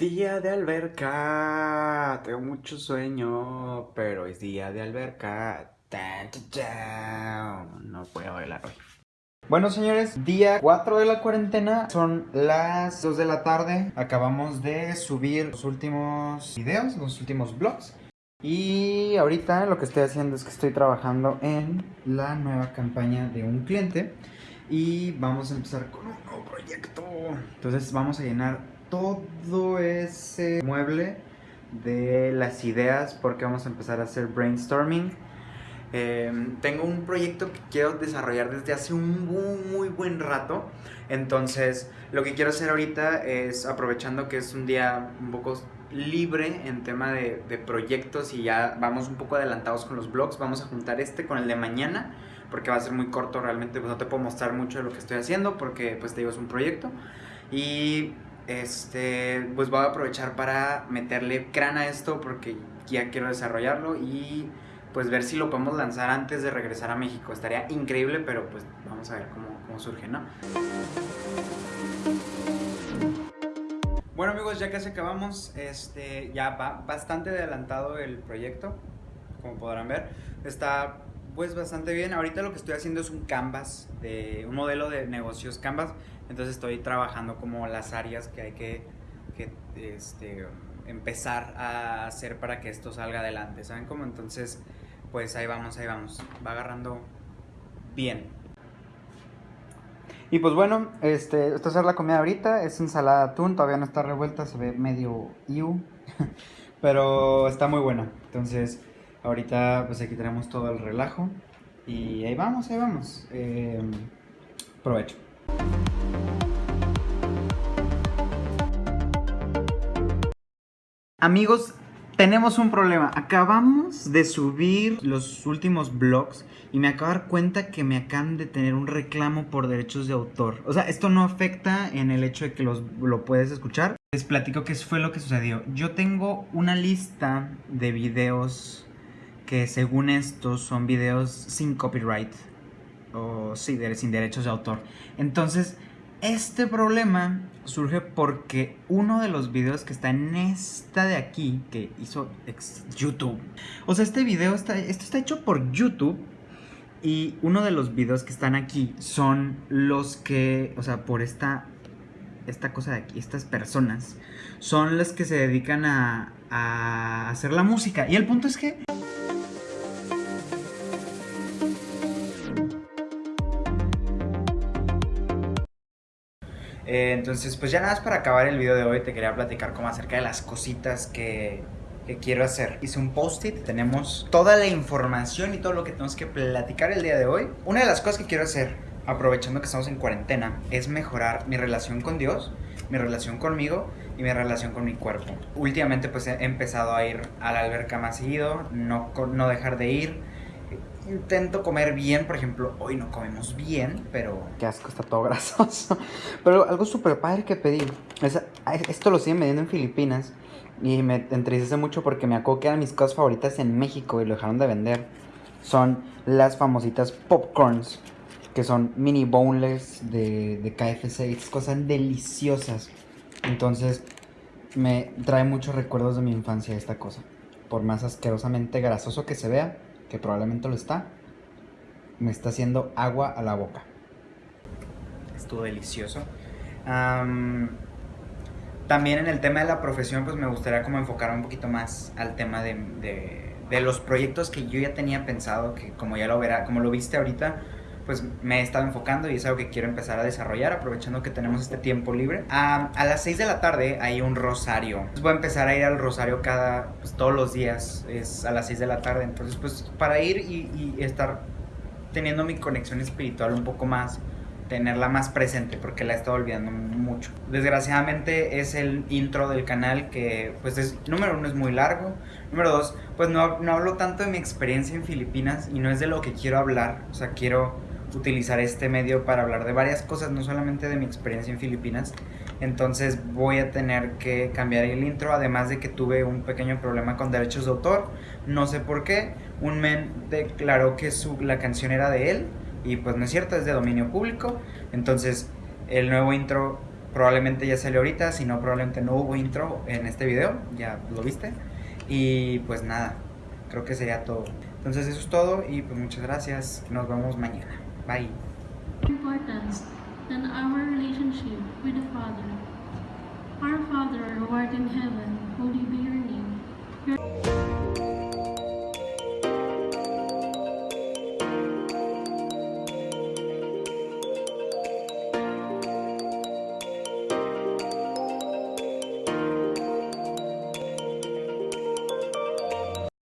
Día de alberca, tengo mucho sueño, pero es día de alberca. No puedo bailar hoy. Bueno señores, día 4 de la cuarentena, son las 2 de la tarde, acabamos de subir los últimos videos, los últimos vlogs. Y ahorita lo que estoy haciendo es que estoy trabajando en la nueva campaña de un cliente y vamos a empezar con un nuevo proyecto. Entonces vamos a llenar todo ese mueble de las ideas porque vamos a empezar a hacer brainstorming. Em, tengo un proyecto que quiero desarrollar desde hace un muy, buen rato. Entonces, lo que quiero hacer ahorita es, aprovechando que es un día un poco libre en tema de, de proyectos y ya vamos un poco adelantados con los blogs, vamos a juntar este con el de mañana porque va a ser muy corto realmente, pues no te puedo mostrar mucho de lo que estoy haciendo porque pues te digo es un proyecto y este, pues voy a aprovechar para meterle crana a esto porque ya quiero desarrollarlo y pues ver si lo podemos lanzar antes de regresar a México. Estaría increíble, pero pues vamos a ver cómo, cómo surge, ¿no? Bueno amigos, ya casi acabamos, este, ya va bastante adelantado el proyecto, como podrán ver. Está pues bastante bien. Ahorita lo que estoy haciendo es un canvas, de un modelo de negocios canvas. Entonces estoy trabajando como las áreas que hay que, que este, empezar a hacer para que esto salga adelante. ¿Saben cómo? Entonces, pues ahí vamos, ahí vamos. Va agarrando bien. Y pues bueno, este, esta es la comida ahorita, es ensalada de atún, todavía no está revuelta, se ve medio iu, pero está muy buena. Entonces, Ahorita pues aquí tenemos todo el relajo y ahí vamos, ahí vamos. Eh, provecho. Amigos, tenemos un problema. Acabamos de subir los últimos vlogs y me acabo de dar cuenta que me acaban de tener un reclamo por derechos de autor. O sea, esto no afecta en el hecho de que los, lo puedes escuchar. Les platico qué fue lo que sucedió. Yo tengo una lista de videos que según estos son videos sin copyright o sin derechos de autor. Entonces, este problema surge porque uno de los videos que está en esta de aquí, que hizo YouTube, o sea, este video está, esto está hecho por YouTube y uno de los videos que están aquí son los que, o sea, por esta, esta cosa de aquí, estas personas, son las que se dedican a, a hacer la música. Y el punto es que... Eh, entonces, pues ya nada más para acabar el video de hoy te quería platicar como acerca de las cositas que, que quiero hacer. Hice un post-it, tenemos toda la información y todo lo que tenemos que platicar el día de hoy. Una de las cosas que quiero hacer, aprovechando que estamos en cuarentena, es mejorar mi relación con Dios, mi relación conmigo y mi relación con mi cuerpo. Últimamente pues he empezado a ir a la alberca más seguido, no, no dejar de ir intento comer bien, por ejemplo, hoy no comemos bien, pero... Qué asco, está todo grasoso. Pero algo súper padre que pedí, esto lo siguen vendiendo en Filipinas y me entristece mucho porque me acuerdo que eran mis cosas favoritas en México y lo dejaron de vender. Son las famositas popcorns, que son mini boneless de, KFC, estas cosas deliciosas. Entonces, me trae muchos recuerdos de mi infancia esta cosa. Por más asquerosamente grasoso que se vea, que probablemente lo está, me está haciendo agua a la boca. Estuvo delicioso. también en el tema de la profesión, pues me gustaría como enfocar un poquito más al tema de, de, los proyectos que yo ya tenía pensado, que como ya lo verá, como lo viste ahorita, pues me he estado enfocando y es algo que quiero empezar a desarrollar aprovechando que tenemos este tiempo libre. a las 6 de la tarde hay un rosario. Voy a empezar a ir al rosario cada, pues todos los días, es a las 6 de la tarde. Entonces pues para ir y, estar teniendo mi conexión espiritual un poco más tenerla más presente porque la he estado olvidando mucho. Desgraciadamente es el intro del canal que pues es, número uno es muy largo, número dos pues no, no hablo tanto de mi experiencia en Filipinas y no es de lo que quiero hablar, o sea quiero utilizar este medio para hablar de varias cosas, no solamente de mi experiencia en Filipinas. Entonces voy a tener que cambiar el intro, además de que tuve un pequeño problema con derechos de autor. No sé por qué. Un men declaró que su, la canción era de él y pues no es cierto, es de dominio público. Entonces el nuevo intro probablemente ya salió ahorita, si no probablemente no hubo intro en este video, ya lo viste. Y pues nada, creo que sería todo. Entonces eso es todo y pues muchas gracias, nos vemos mañana. Bye. Importance than our relationship with the Father. Our Father who art in heaven, holy be your name. Your